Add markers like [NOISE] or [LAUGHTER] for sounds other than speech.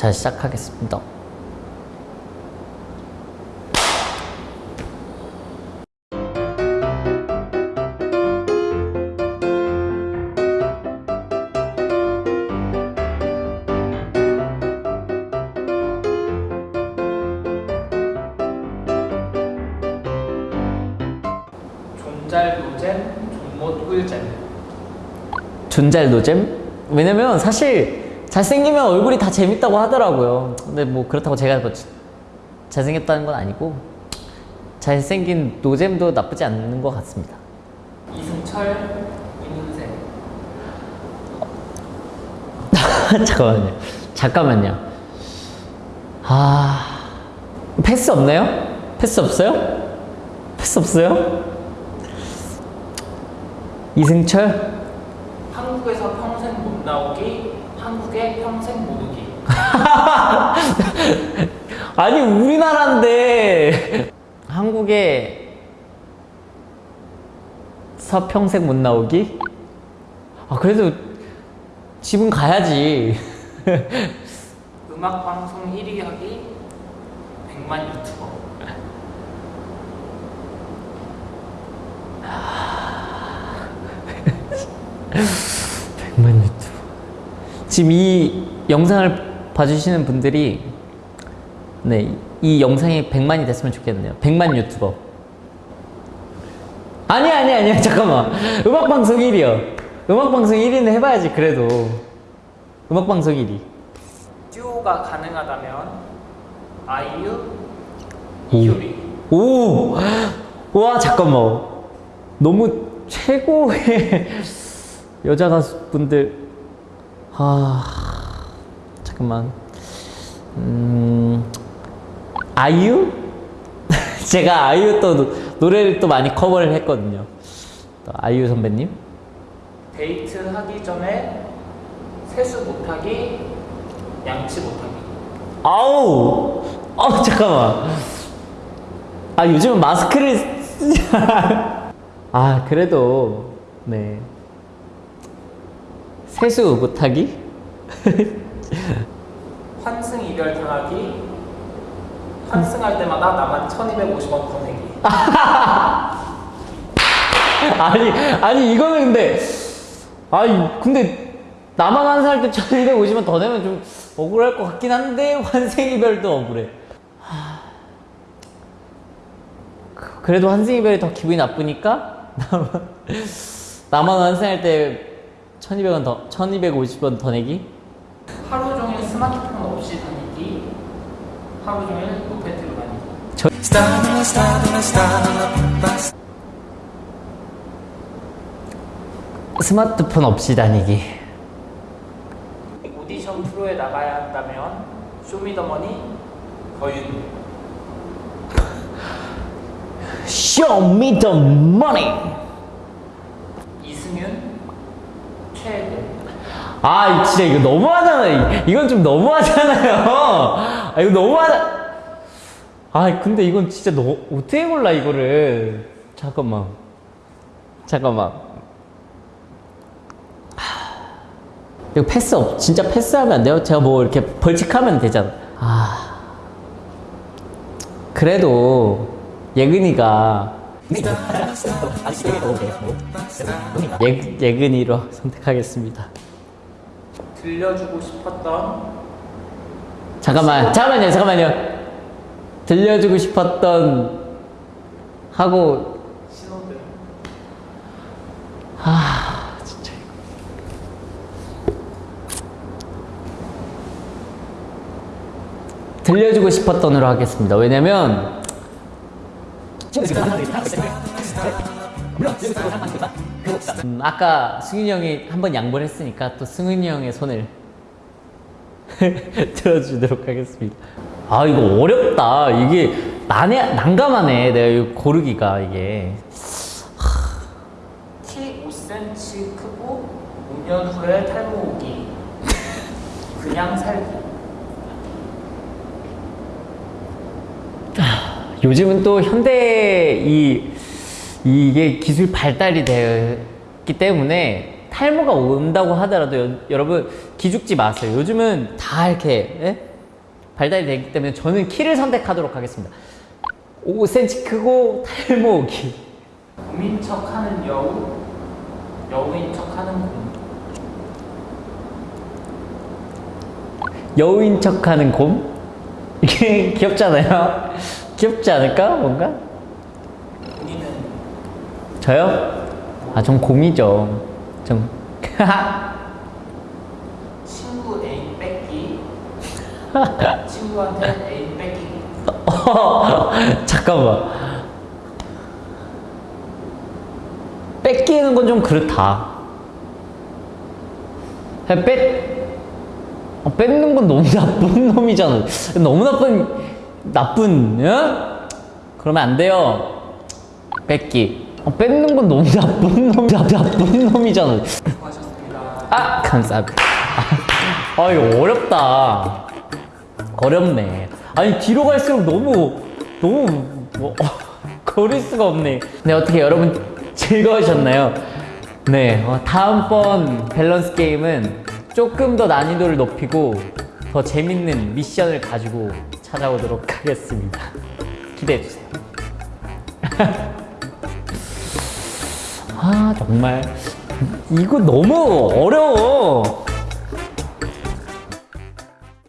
자 시작하겠습니다 존잘 노잼, 존못 꿀잼. 존잘 노잼? 왜냐면 사실 잘생기면 얼굴이 다 재밌다고 하더라고요 근데 뭐 그렇다고 제가 뭐 자- 잘생겼다는 건 아니고 잘생긴 노잼도 나쁘지 않는 것 같습니다 이승철, 이문세. [LAUGHS] 잠깐만요. 잠깐만요. 아 패스 없나요? 패스 없어요? 패스 없어요? 이승철? 한국에서 평생 못 나오기, 한국에 평생 못 오기. [LAUGHS] 아니 우리나라인데 한국에 서 평생 못 나오기? 아 그래도 집은 가야지. [LAUGHS] 음악 방송 1위 하기, 100만 유튜버. [LAUGHS] 지금 이 영상을 봐주시는 분들이 네, 이 영상이 100만이 됐으면 좋겠네요. 100만 유튜버. 아니 아니 아니 [LAUGHS] 잠깐만. 음악 방송 1위요. 음악 방송 1위는 해봐야지 그래도. 음악 방송 1위. 듀오가 가능하다면 아이유, 오. 이효리. 오, 와 잠깐만. 너무 최고의 [LAUGHS] 여자 가수분들. 아 잠깐만. 음 아이유? [LAUGHS] 제가 아이유 또 노- 노래를 또 많이 커버를 했거든요. 또 아이유 선배님. 데이트 하기 전에 세수 못하기, 양치 못하기. 아우, 아 잠깐만. 아 요즘은 마스크를 쓰지. [LAUGHS] 아 그래도 네 세수 못하기? [LAUGHS] 환승 이별 당하기, 환승할 때마다 나만 1250원 더 내기. 아니 아니 이거는 근데 아니 근데 나만 환생할 때 1250원 더 내면 좀 억울할 것 같긴 한데 환생이별도 억울해. 하... 그- 그래도 환생이별이 더 기분이 나쁘니까 [LAUGHS] 나만 나만 환생할 때 1200원 더 1250원 더 내기? 하루 종일 스마트폰 없이 다니기, 하루 종일 로페트로 다니기. 스마트폰 없이 다니기. 오디션 프로에 나가야 한다면 쇼미더머니 거윤 Show me the money. 이승윤 최애들 아 진짜 이거 너무하잖아요. 이건 좀 너무하잖아요. 아 이거 너무하다. 아 근데 이건 진짜 너 어떻게 골라 이거를? 잠깐만. 잠깐만. 하, 이거 패스 없 진짜 패스하면 안 돼요? 제가 뭐 이렇게 벌칙하면 되잖아. 아. 그래도 예근이가 예, 예근이로 선택하겠습니다 들려주고 싶었던 잠깐만, 잠깐만요, 잠깐만요. 들려주고 싶었던 하고 신호등 아 진짜 들려주고 싶었던으로 하겠습니다. 왜냐면 음, 아까 승윤이 형이 한 번 양보를 했으니까 또 승윤이 형의 손을 [LAUGHS] 들어주도록 하겠습니다. 아 이거 어렵다. 이게 난해 난감하네. 내가 고르기가 이게. 키 5cm 크고 5년 후에 탈모 오기 그냥 살기 요즘은 또 현대 이 이게 기술 발달이 되었기 때문에 탈모가 온다고 하더라도 여, 러분 기죽지 마세요. 요즘은 다 이렇게 예? 발달이 되기 때문에 저는 키를 선택하도록 하겠습니다. 5cm 크고 탈모기. 곰인 척하는 여우, 여우인 척하는 곰. 여우인 척하는 곰? 이게 [LAUGHS] 귀엽잖아요. 귀엽지 않을까? 뭔가? 저요? 아, 전 곰이죠. 전. 친구 애인 뺏기, [LAUGHS] 친구한테 애인 뺏기. [LAUGHS] 잠깐만. 뺏기는 건 좀 그렇다. 뺏, 어, 뺏는 건 너무 나쁜 [LAUGHS] 놈이잖아. 너무 나쁜, 나쁜, 응? 그러면 안 돼요. 뺏기. 어, 뺏는 건 너무 나쁜 놈, 나- 나쁜 놈이잖아. 아, 감사합니다. 아, 아, 이거 어렵다. 어렵네. 아니, 뒤로 갈수록 너무, 너무, 뭐, 고를 수가 없네. 네, 어떻게 여러분 즐거우셨나요? 네, 어, 다음번 밸런스 게임은 조금 더 난이도를 높이고 더 재밌는 미션을 가지고 찾아오도록 하겠습니다. 기대해주세요. [LAUGHS] 아, 정말. 이거 너무 어려워.